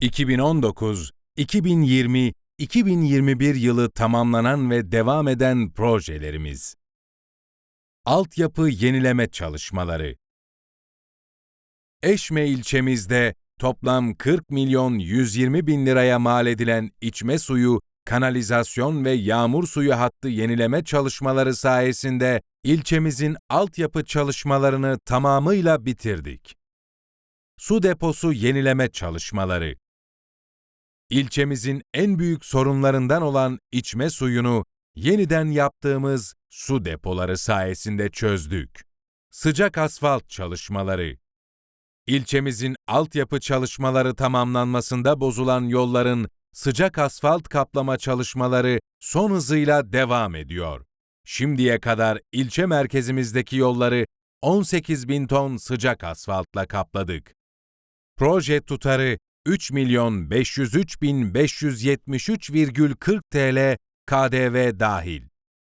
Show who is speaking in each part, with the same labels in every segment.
Speaker 1: 2019, 2020, 2021 yılı tamamlanan ve devam eden projelerimiz. Altyapı yenileme çalışmaları. Eşme ilçemizde toplam 40 milyon 120 bin liraya mal edilen içme suyu, kanalizasyon ve yağmur suyu hattı yenileme çalışmaları sayesinde ilçemizin altyapı çalışmalarını tamamıyla bitirdik. Su deposu yenileme çalışmaları. İlçemizin en büyük sorunlarından olan içme suyunu yeniden yaptığımız su depoları sayesinde çözdük. Sıcak asfalt çalışmaları. İlçemizin altyapı çalışmaları tamamlanmasında bozulan yolların sıcak asfalt kaplama çalışmaları son hızıyla devam ediyor. Şimdiye kadar ilçe merkezimizdeki yolları 18 bin ton sıcak asfaltla kapladık. Proje tutarı 3 milyon 503 bin 573,40 TL KDV dahil.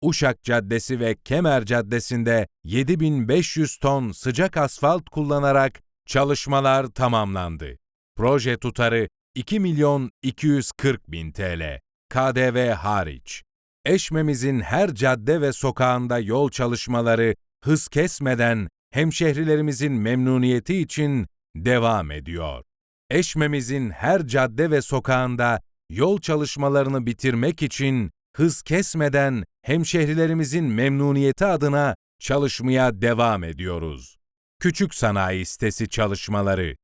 Speaker 1: Uşak Caddesi ve Kemer Caddesi'nde 7500 ton sıcak asfalt kullanarak çalışmalar tamamlandı. Proje tutarı 2 milyon 240 bin TL, KDV hariç. Eşmemizin her cadde ve sokağında yol çalışmaları hız kesmeden hemşehrilerimizin memnuniyeti için devam ediyor. Eşmemizin her cadde ve sokağında yol çalışmalarını bitirmek için hız kesmeden hemşehrilerimizin memnuniyeti adına çalışmaya devam ediyoruz. Küçük Sanayi Sitesi çalışmaları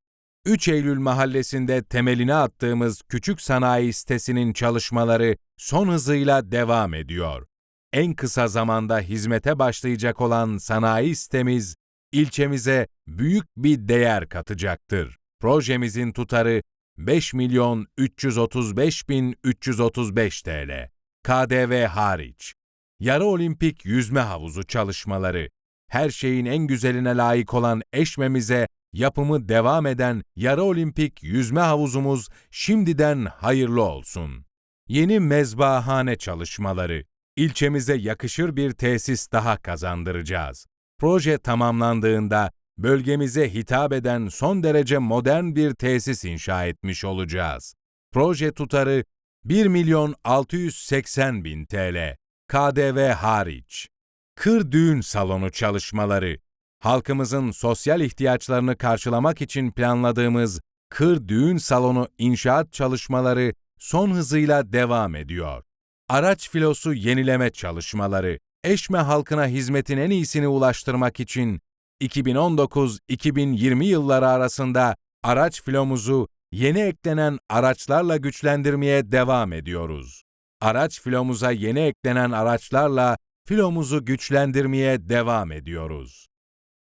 Speaker 1: 3 Eylül mahallesinde temelini attığımız Küçük Sanayi Sitesi'nin çalışmaları son hızıyla devam ediyor. En kısa zamanda hizmete başlayacak olan sanayi sitemiz, ilçemize büyük bir değer katacaktır. Projemizin tutarı 5 milyon 335 bin 335 TL. KDV hariç. Yarı olimpik yüzme havuzu çalışmaları. Her şeyin en güzeline layık olan eşmemize yapımı devam eden yarı olimpik yüzme havuzumuz şimdiden hayırlı olsun. Yeni mezbahane çalışmaları. İlçemize yakışır bir tesis daha kazandıracağız. Proje tamamlandığında bölgemize hitap eden son derece modern bir tesis inşa etmiş olacağız. Proje tutarı 1 milyon 680 bin TL, KDV hariç. Kır düğün salonu çalışmaları. Halkımızın sosyal ihtiyaçlarını karşılamak için planladığımız kır düğün salonu inşaat çalışmaları son hızıyla devam ediyor. Araç filosu yenileme çalışmaları. Eşme halkına hizmetin en iyisini ulaştırmak için 2019-2020 yılları arasında araç filomuzu yeni eklenen araçlarla güçlendirmeye devam ediyoruz. Araç filomuza yeni eklenen araçlarla filomuzu güçlendirmeye devam ediyoruz.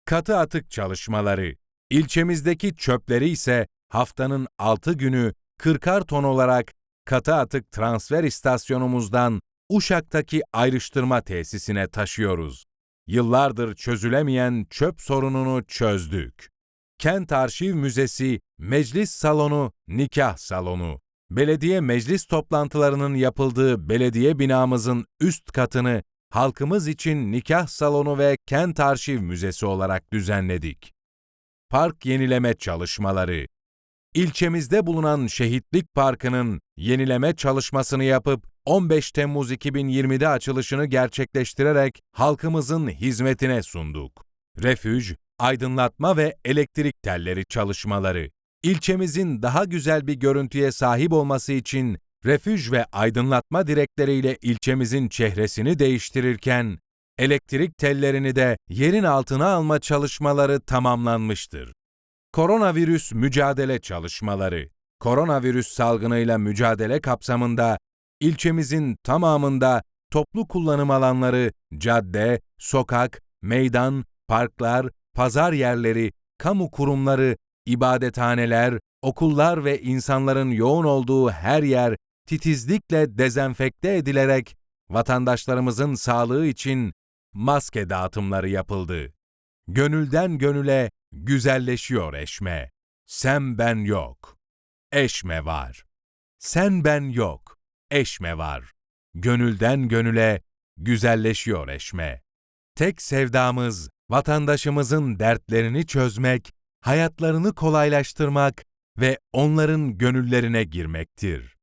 Speaker 1: Katı atık çalışmaları. İlçemizdeki çöpleri ise haftanın 6 günü 40'ar ton olarak katı atık transfer istasyonumuzdan Uşak'taki ayrıştırma tesisine taşıyoruz. Yıllardır çözülemeyen çöp sorununu çözdük. Kent Arşiv Müzesi, meclis salonu, nikah salonu. Belediye meclis toplantılarının yapıldığı belediye binamızın üst katını halkımız için nikah salonu ve kent arşiv müzesi olarak düzenledik. Park yenileme çalışmaları. İlçemizde bulunan Şehitlik Parkı'nın yenileme çalışmasını yapıp 15 Temmuz 2020'de açılışını gerçekleştirerek halkımızın hizmetine sunduk. Refüj, aydınlatma ve elektrik telleri çalışmaları. İlçemizin daha güzel bir görüntüye sahip olması için refüj ve aydınlatma direkleriyle ilçemizin çehresini değiştirirken, elektrik tellerini de yerin altına alma çalışmaları tamamlanmıştır. Koronavirüs mücadele çalışmaları. Koronavirüs salgınıyla mücadele kapsamında ilçemizin tamamında toplu kullanım alanları, cadde, sokak, meydan, parklar, pazar yerleri, kamu kurumları, ibadethaneler, okullar ve insanların yoğun olduğu her yer titizlikle dezenfekte edilerek vatandaşlarımızın sağlığı için maske dağıtımları yapıldı. Gönülden gönüle güzelleşiyor eşme. Sen ben yok. Eşme var. Sen ben yok. Eşme var. Gönülden gönüle güzelleşiyor eşme. Tek sevdamız vatandaşımızın dertlerini çözmek, hayatlarını kolaylaştırmak ve onların gönüllerine girmektir.